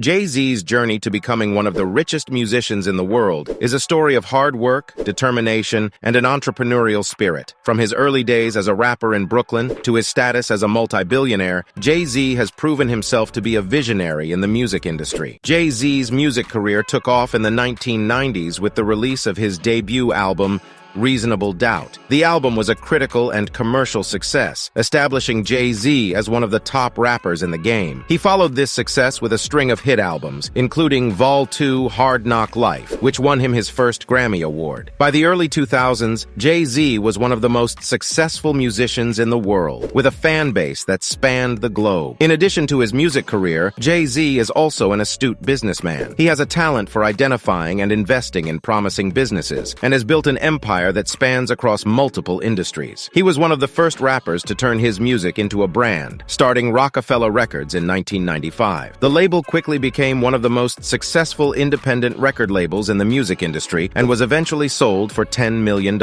Jay-Z's journey to becoming one of the richest musicians in the world is a story of hard work, determination, and an entrepreneurial spirit. From his early days as a rapper in Brooklyn to his status as a multi-billionaire, Jay-Z has proven himself to be a visionary in the music industry. Jay-Z's music career took off in the 1990s with the release of his debut album, Reasonable Doubt. The album was a critical and commercial success, establishing Jay-Z as one of the top rappers in the game. He followed this success with a string of hit albums, including Vol 2 Hard Knock Life, which won him his first Grammy Award. By the early 2000s, Jay-Z was one of the most successful musicians in the world, with a fan base that spanned the globe. In addition to his music career, Jay-Z is also an astute businessman. He has a talent for identifying and investing in promising businesses, and has built an empire empire that spans across multiple industries. He was one of the first rappers to turn his music into a brand, starting Roc-A-Fella Records in 1995. The label quickly became one of the most successful independent record labels in the music industry and was eventually sold for $10 million.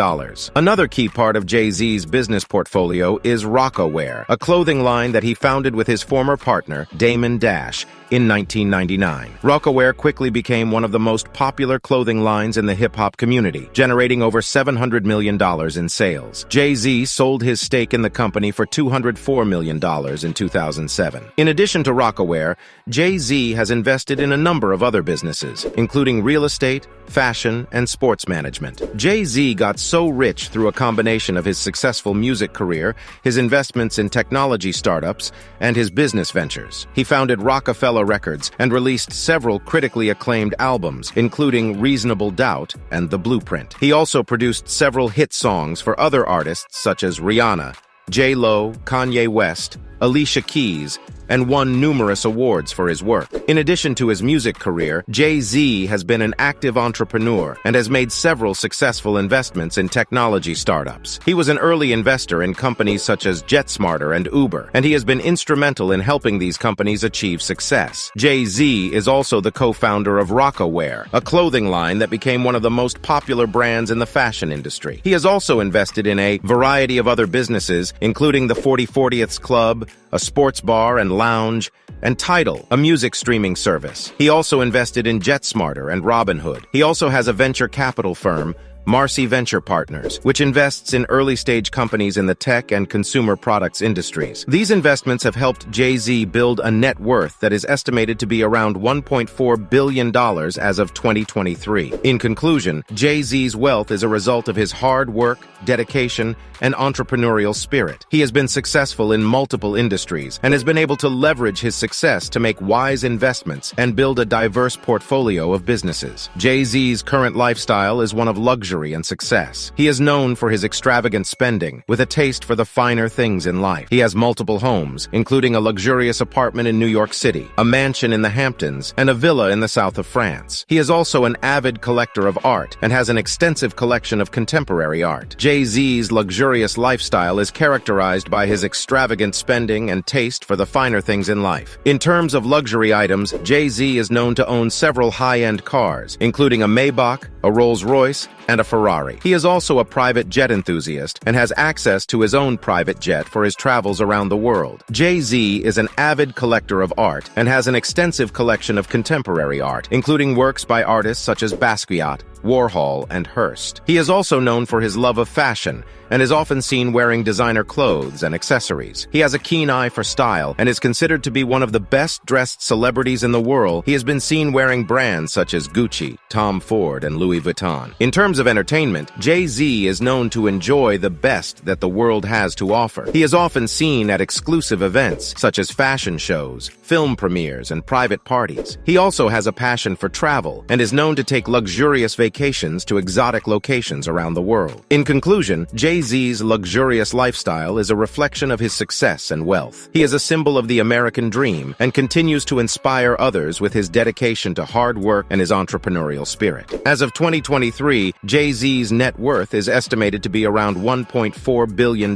Another key part of Jay-Z's business portfolio is Rocawear, a clothing line that he founded with his former partner, Damon Dash, in 1999. Rocawear quickly became one of the most popular clothing lines in the hip-hop community, generating over $700 million in sales. Jay-Z sold his stake in the company for $204 million in 2007. In addition to Rocawear, Jay-Z has invested in a number of other businesses, including real estate, fashion, and sports management. Jay-Z got so rich through a combination of his successful music career, his investments in technology startups, and his business ventures. He founded Roc-A-Fella Records and released several critically acclaimed albums, including Reasonable Doubt and The Blueprint. He also produced several hit songs for other artists such as Rihanna, J-Lo, Kanye West, Alicia Keys, and won numerous awards for his work. In addition to his music career, Jay-Z has been an active entrepreneur and has made several successful investments in technology startups. He was an early investor in companies such as JetSmarter and Uber, and he has been instrumental in helping these companies achieve success. Jay-Z is also the co-founder of Rocawear, a clothing line that became one of the most popular brands in the fashion industry. He has also invested in a variety of other businesses, including the 4040th Club, a sports bar and lounge, and Tidal, a music streaming service. He also invested in JetSmarter and Robinhood. He also has a venture capital firm, Marcy Venture Partners, which invests in early-stage companies in the tech and consumer products industries. These investments have helped Jay-Z build a net worth that is estimated to be around $1.4 billion as of 2023. In conclusion, Jay-Z's wealth is a result of his hard work, dedication, and entrepreneurial spirit. He has been successful in multiple industries and has been able to leverage his success to make wise investments and build a diverse portfolio of businesses. Jay-Z's current lifestyle is one of luxury luxury and success. He is known for his extravagant spending, with a taste for the finer things in life. He has multiple homes, including a luxurious apartment in New York City, a mansion in the Hamptons, and a villa in the south of France. He is also an avid collector of art and has an extensive collection of contemporary art. Jay-Z's luxurious lifestyle is characterized by his extravagant spending and taste for the finer things in life. In terms of luxury items, Jay-Z is known to own several high-end cars, including a Maybach, a Rolls-Royce, and a Ferrari. He is also a private jet enthusiast and has access to his own private jet for his travels around the world. Jay-Z is an avid collector of art and has an extensive collection of contemporary art, including works by artists such as Basquiat, Warhol, and Hirst. He is also known for his love of fashion and is often seen wearing designer clothes and accessories. He has a keen eye for style and is considered to be one of the best-dressed celebrities in the world. He has been seen wearing brands such as Gucci, Tom Ford, and Louis Vuitton. In terms of entertainment, Jay-Z is known to enjoy the best that the world has to offer. He is often seen at exclusive events, such as fashion shows, film premieres, and private parties. He also has a passion for travel and is known to take luxurious vacations vacations to exotic locations around the world. In conclusion, Jay-Z's luxurious lifestyle is a reflection of his success and wealth. He is a symbol of the American dream and continues to inspire others with his dedication to hard work and his entrepreneurial spirit. As of 2023, Jay-Z's net worth is estimated to be around $1.4 billion.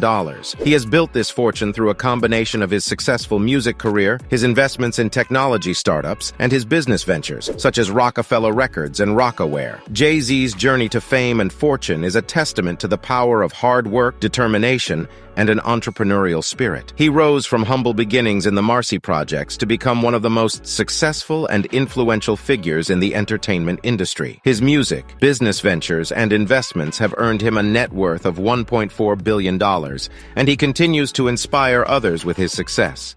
He has built this fortune through a combination of his successful music career, his investments in technology startups, and his business ventures, such as Roc-A-Fella Records and Rocawear. Jay-Z's journey to fame and fortune is a testament to the power of hard work, determination, and an entrepreneurial spirit. He rose from humble beginnings in the Marcy Projects to become one of the most successful and influential figures in the entertainment industry. His music, business ventures, and investments have earned him a net worth of $1.4 billion, and he continues to inspire others with his success.